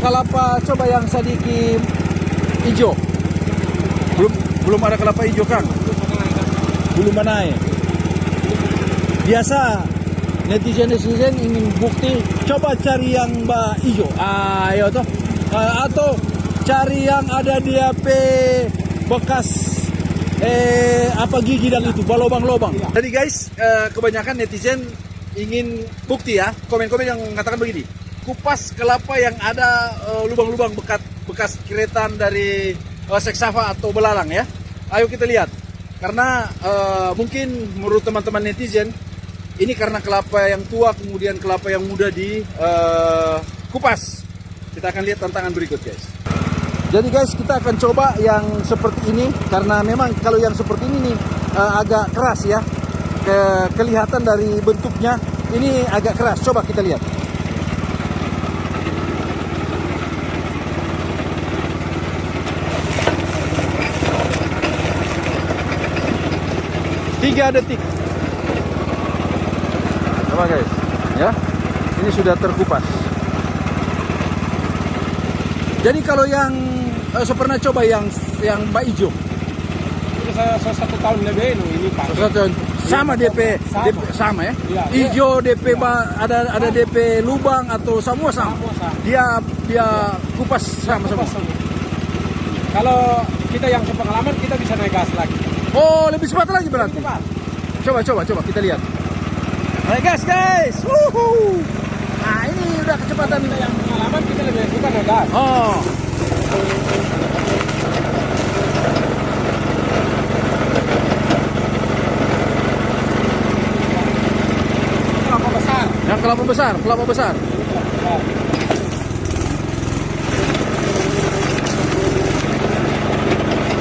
kelapa coba yang sedikit hijau. Belum belum ada kelapa hijau Kang. Belum naik. Biasa netizen netizen ingin bukti coba cari yang mbak hijau. Ayo toh. Ah, atau cari yang ada di HP bekas eh apa gigi dan itu balobang-lobang. Jadi guys, eh, kebanyakan netizen ingin bukti ya. Komen-komen yang mengatakan begini. Kupas kelapa yang ada eh, lubang-lubang bekas bekas kiretan dari eh, seksava atau belalang ya. Ayo kita lihat. Karena eh, mungkin menurut teman-teman netizen ini karena kelapa yang tua kemudian kelapa yang muda di eh, kupas. Kita akan lihat tantangan berikut guys. Jadi guys kita akan coba yang seperti ini karena memang kalau yang seperti ini nih eh, agak keras ya. Ke, kelihatan dari bentuknya ini agak keras. Coba kita lihat. Tiga detik. Coba guys, ya. Ini sudah terkupas. Jadi kalau yang eh, saya pernah coba yang yang Mbak Ijo, Ini saya, saya satu tahun lebih ini, ini Pak. sama DP, Sama. DP sama ya. Iya, Ijo DP ba- ada ada DP lubang atau semua sama. Semua sama. Dia dia kupas sama. Kupas semua. Kalau kita yang sepengalaman kita bisa naik gas lagi. Oh, lebih cepat lagi berarti. Cepat. Coba coba coba kita lihat. Naik gas guys. Wuhu. Nah, ini udah kecepatan yang pengalaman kita lebih suka naik gas. Oh. Kelapa besar. Yang kelapa besar, kelapa besar.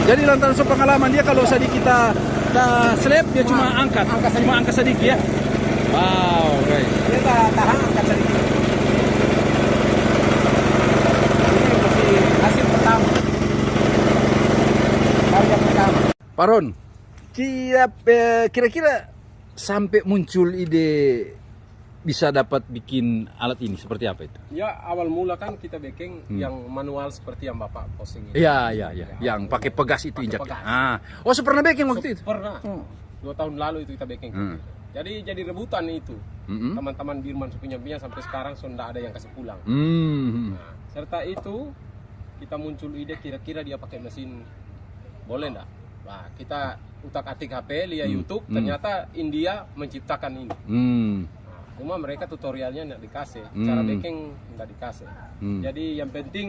Jadi lantaran pengalaman dia kalau tadi kita kita slap dia cuma angkat, angkat cuma angkat sedikit ya. Wow, guys. Kita tahan angkat sedikit. Ini masih hasil pertama. Pertama. Paron, kira- eh, kira-kira sampai muncul ide bisa dapat bikin alat ini seperti apa itu? Ya awal mula kan kita bikin Hmm. yang manual seperti yang bapak posting ini. Iya, iya, iya. Yang pakai pegas itu injak. Ah. Oh, pernah bikin waktu itu. Pernah. Oh. Dua tahun lalu itu kita bikin. Hmm. Jadi jadi rebutan itu. Mm-mm. Teman-teman Birman punya punya sampai sekarang sudah ada yang kasih pulang. Hmm. Nah, serta itu kita muncul ide kira-kira dia pakai mesin boleh enggak? Nah, kita utak atik HP, lihat Hmm. YouTube, Hmm. ternyata India menciptakan ini. Hmm. Cuma mereka tutorialnya nggak dikasih, Hmm. cara baking nggak dikasih. Hmm. Jadi yang penting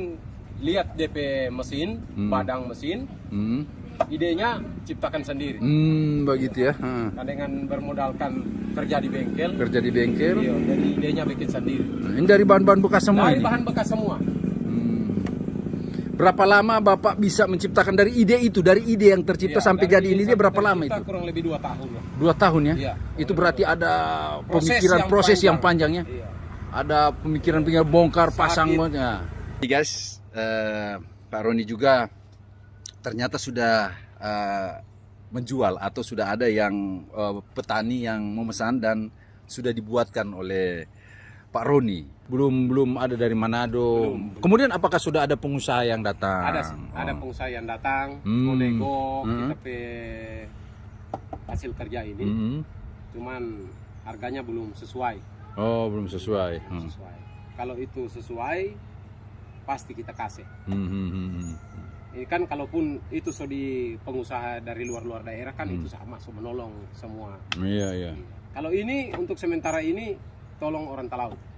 lihat DP mesin, Hmm. badang mesin, Hmm. idenya ciptakan sendiri. Hmm, begitu ya. Ah. Nah, dengan bermodalkan kerja di bengkel, Kerja di bengkel. iya, jadi idenya bikin sendiri. Nah, Ini dari bahan-bahan bekas semua Dari ini. bahan bekas semua. Berapa lama Bapak bisa menciptakan dari ide itu, dari ide yang tercipta Iya, sampai jadi ini dia berapa lama itu? Kurang lebih dua tahun lah. Dua tahun ya? Iya. Itu berarti ada Proses pemikiran yang proses yang panjang. panjang ya? Iya. Ada pemikiran pemikiran bongkar Sakit. pasang ya. guys, eh, Pak Roni juga ternyata sudah eh, menjual atau sudah ada yang eh, petani yang memesan dan sudah dibuatkan oleh Pak Roni. Belum belum ada dari Manado. Belum. Kemudian apakah sudah ada pengusaha yang datang? Ada sih, ada Oh. pengusaha yang datang, Hmm. mau nego, Hmm. kita pe hasil kerja ini, Mhm. cuman harganya belum sesuai. Oh, belum sesuai. Belum Hmm. sesuai. Kalau itu sesuai, pasti kita kasih. Hmm, hmm, hmm, hmm. Ini kan kalaupun itu so di pengusaha dari luar-luar daerah kan Hmm. itu sama, so menolong semua. Iya, iya. Kalau ini untuk sementara ini tolong orang Talau.